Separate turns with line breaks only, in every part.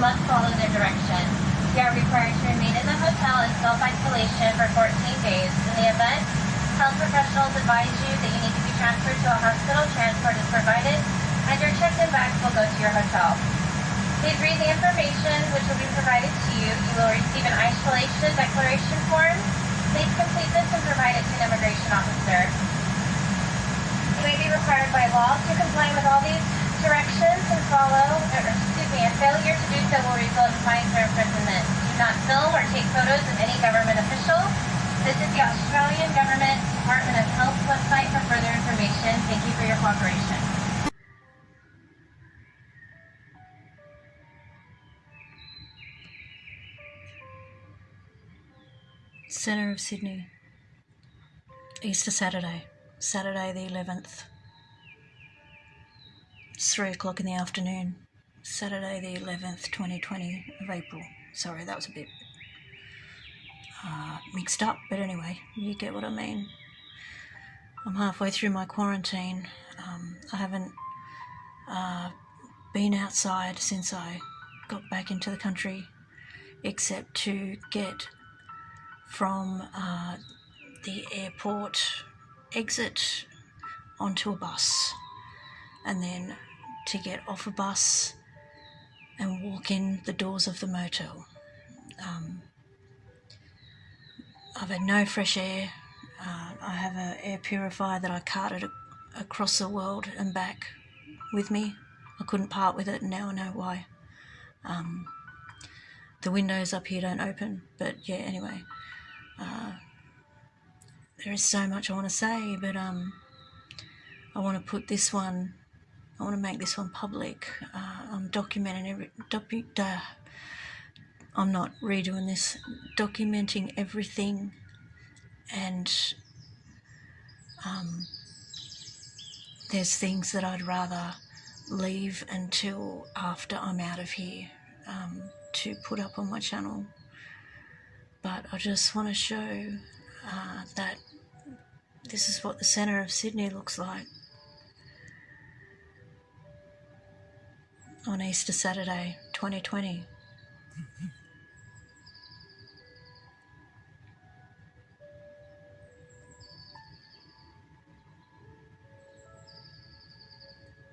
must follow their directions. You are required to remain in the hotel in self-isolation for 14 days. In the event, health professionals advise you that you need to be transferred to a hospital. Transport is provided, and your checked-in bags will go to your hotel. Please read the information which will be provided to you. You will receive an isolation declaration form. Please complete this and provide it to an immigration officer. You may be required by law to comply with all these directions and follow, a failure to do so will result in fines or imprisonment. Do not film or take photos of any government official. This is the Australian Government Department of Health website for further information. Thank you for your cooperation.
Centre of Sydney. Easter Saturday. Saturday the 11th. It's 3 o'clock in the afternoon. Saturday the 11th, 2020 of April. Sorry, that was a bit uh, mixed up, but anyway, you get what I mean. I'm halfway through my quarantine. Um, I haven't uh, been outside since I got back into the country, except to get from uh, the airport exit onto a bus and then to get off a bus and walk in the doors of the motel. Um, I've had no fresh air. Uh, I have an air purifier that I carted across the world and back with me. I couldn't part with it, and now I know why. Um, the windows up here don't open, but yeah, anyway. Uh, there is so much I want to say, but um, I want to put this one, I want to make this one public. Uh, I'm documenting every, docu, uh, I'm not redoing this, documenting everything and um, there's things that I'd rather leave until after I'm out of here um, to put up on my channel. But I just want to show uh, that this is what the centre of Sydney looks like on Easter Saturday 2020.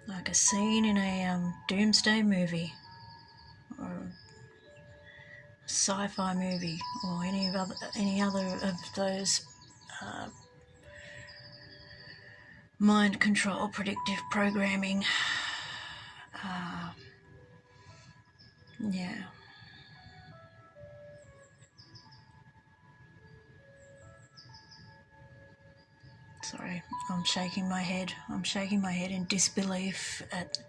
like a scene in a um, doomsday movie or sci-fi movie or any other any other of those uh, mind control predictive programming uh, yeah sorry I'm shaking my head I'm shaking my head in disbelief at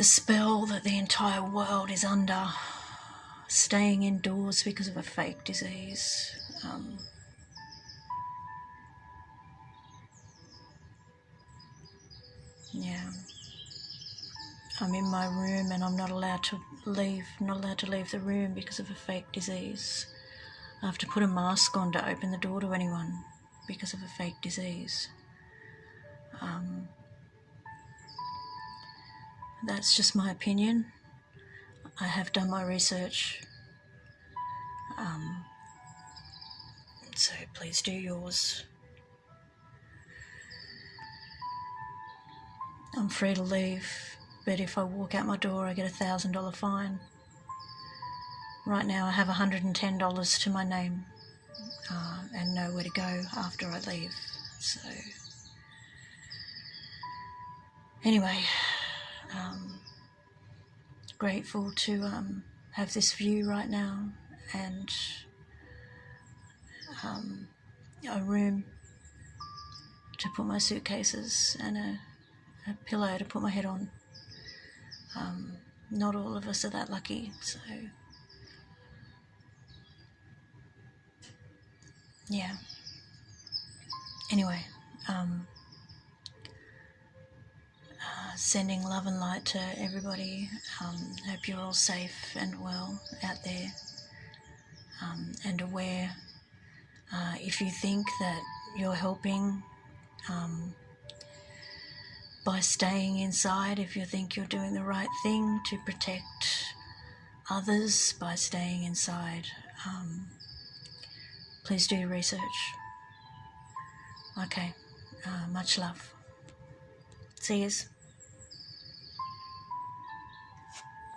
the spell that the entire world is under, staying indoors because of a fake disease. Um, yeah. I'm in my room and I'm not allowed to leave, not allowed to leave the room because of a fake disease. I have to put a mask on to open the door to anyone because of a fake disease. Um, that's just my opinion. I have done my research. Um, so please do yours. I'm free to leave, but if I walk out my door, I get a thousand dollar fine. Right now, I have $110 to my name uh, and nowhere to go after I leave. So, anyway um, grateful to um, have this view right now and um, a room to put my suitcases and a pillow to put my head on. Um, not all of us are that lucky, so yeah. Anyway, um, sending love and light to everybody. Um, hope you're all safe and well out there um, and aware. Uh, if you think that you're helping, um, by staying inside if you think you're doing the right thing to protect others by staying inside. Um, please do your research. Okay, uh, much love. See yous.